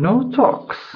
No Talks.